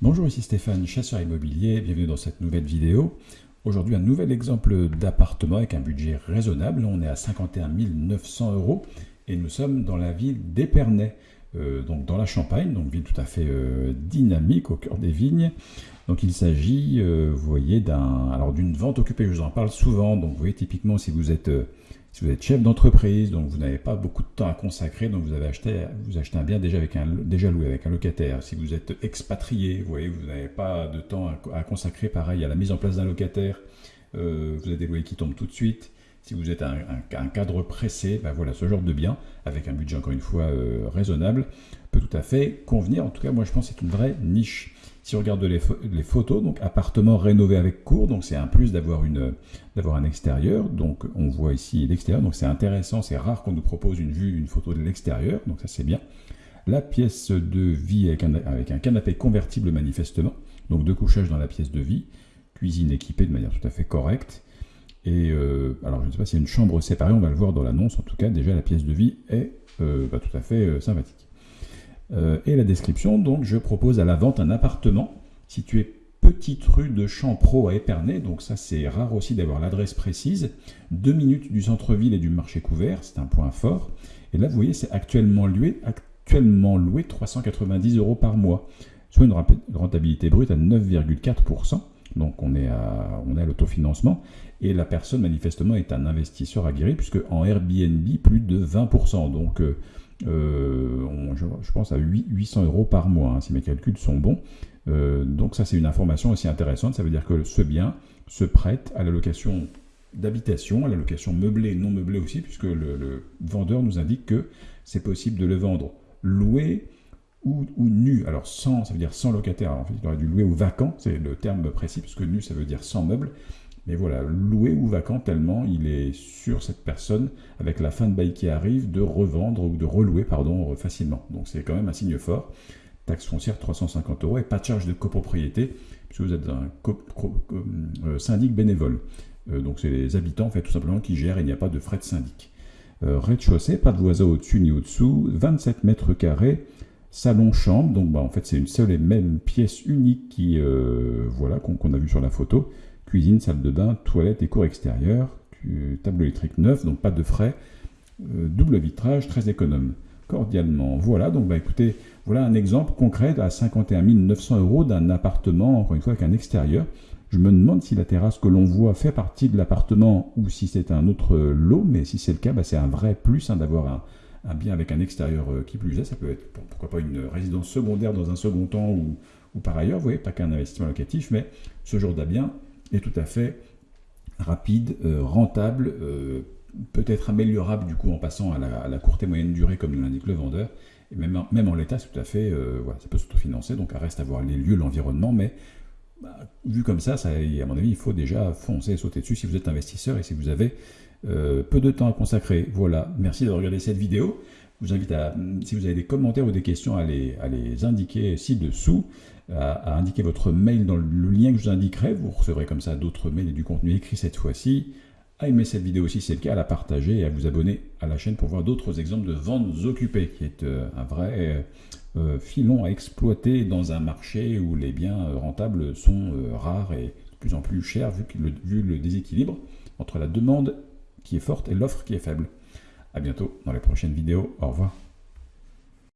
Bonjour, ici Stéphane, chasseur immobilier, bienvenue dans cette nouvelle vidéo. Aujourd'hui, un nouvel exemple d'appartement avec un budget raisonnable. On est à 51 900 euros et nous sommes dans la ville d'Épernay, euh, donc dans la Champagne, donc ville tout à fait euh, dynamique au cœur des vignes. Donc il s'agit, euh, vous voyez, d'une vente occupée. Je vous en parle souvent. Donc vous voyez typiquement si vous êtes si vous êtes chef d'entreprise, donc vous n'avez pas beaucoup de temps à consacrer, donc vous avez acheté, achetez un bien déjà loué avec un locataire. Si vous êtes expatrié, vous voyez, vous n'avez pas de temps à, consacrer, pareil, à la mise en place d'un locataire, euh, vous avez des loyers qui tombent tout de suite. Si vous êtes un, cadre pressé, ben voilà, ce genre de bien, avec un budget encore une fois euh, raisonnable, tout à fait convenir. En tout cas, moi je pense que c'est une vraie niche. Si on regarde les, photos, donc appartement rénové avec cour, donc c'est un plus d'avoir une d'avoir un extérieur. Donc on voit ici l'extérieur, donc c'est intéressant, c'est rare qu'on nous propose une vue, une photo de l'extérieur, donc ça c'est bien. La pièce de vie avec un, avec un canapé convertible manifestement, donc deux couchages dans la pièce de vie, cuisine équipée de manière tout à fait correcte. Et euh, alors je ne sais pas s'il y a une chambre séparée, on va le voir dans l'annonce. En tout cas, déjà la pièce de vie est euh, bah, tout à fait euh, sympathique. Euh, et la description, donc je propose à la vente un appartement situé petite rue de Champro à Épernay, donc ça c'est rare aussi d'avoir l'adresse précise, deux minutes du centre-ville et du marché couvert, c'est un point fort. Et là vous voyez c'est actuellement loué, actuellement loué 390 euros par mois, soit une rentabilité brute à 9,4%. Donc on est à, on l'autofinancement. Et la personne manifestement est un investisseur aguerri, puisque en Airbnb, plus de 20%. Donc euh, euh, je, pense à 800 euros par mois, hein, si mes calculs sont bons. Euh, donc ça, c'est une information aussi intéressante. Ça veut dire que ce bien se prête à la location d'habitation, à la location meublée non meublée aussi, puisque le, vendeur nous indique que c'est possible de le vendre loué ou, nu. Alors sans, ça veut dire sans locataire. en fait, il aurait dû louer ou vacant, c'est le terme précis, puisque nu, ça veut dire sans meuble. Mais voilà, loué ou vacant tellement il est sur cette personne, avec la fin de bail qui arrive, de revendre ou de relouer facilement. Donc c'est quand même un signe fort. Taxe foncière 350 euros et pas de charge de copropriété, puisque vous êtes un euh, syndic bénévole. Euh, donc c'est les habitants en fait tout simplement qui gèrent, il n'y a pas de frais de syndic. Euh, rez-de-chaussée, pas de voisin au-dessus ni au-dessous, 27 mètres carrés, salon-chambre, donc bah, en fait c'est une seule et même pièce unique qui, voilà, qu'on a vu sur la photo cuisine, salle de bain, toilette et cours extérieur, tableau électrique neuf, donc pas de frais, euh, double vitrage, très économe. Cordialement. Voilà, donc bah écoutez, voilà un exemple concret à 51 900 euros d'un appartement, encore une fois avec un extérieur. Je me demande si la terrasse que l'on voit fait partie de l'appartement ou si c'est un autre lot, mais si c'est le cas, bah, c'est un vrai plus hein, d'avoir un, bien avec un extérieur euh, qui plus est. Ça peut être pourquoi pas une résidence secondaire dans un second temps ou, ou par ailleurs, vous voyez, pas qu'un investissement locatif, mais ce genre de bien est tout à fait rapide, euh, rentable, euh, peut-être améliorable du coup en passant à la, courte et moyenne durée comme l'indique le vendeur. Et même, même en l'état, c'est tout à fait, euh, voilà, ça peut s'autofinancer, donc à reste à voir les lieux, l'environnement, mais bah, vu comme ça, ça, à mon avis, il faut déjà foncer et sauter dessus si vous êtes investisseur et si vous avez peu de temps à consacrer. Voilà, merci d'avoir regardé cette vidéo. Je vous invite à, si vous avez des commentaires ou des questions, à les, indiquer ci-dessous à, indiquer votre mail dans le lien que je vous indiquerai. Vous recevrez comme ça d'autres mails et du contenu écrit cette fois-ci. À aimer cette vidéo si c'est le cas, à la partager et à vous abonner à la chaîne pour voir d'autres exemples de ventes occupées, qui est euh, un vrai euh, filon à exploiter dans un marché où les biens euh, rentables sont rares et de plus en plus chers vu, le, vu le déséquilibre entre la demande qui est forte et l'offre qui est faible. Bientôt dans les prochaines vidéos. Au revoir.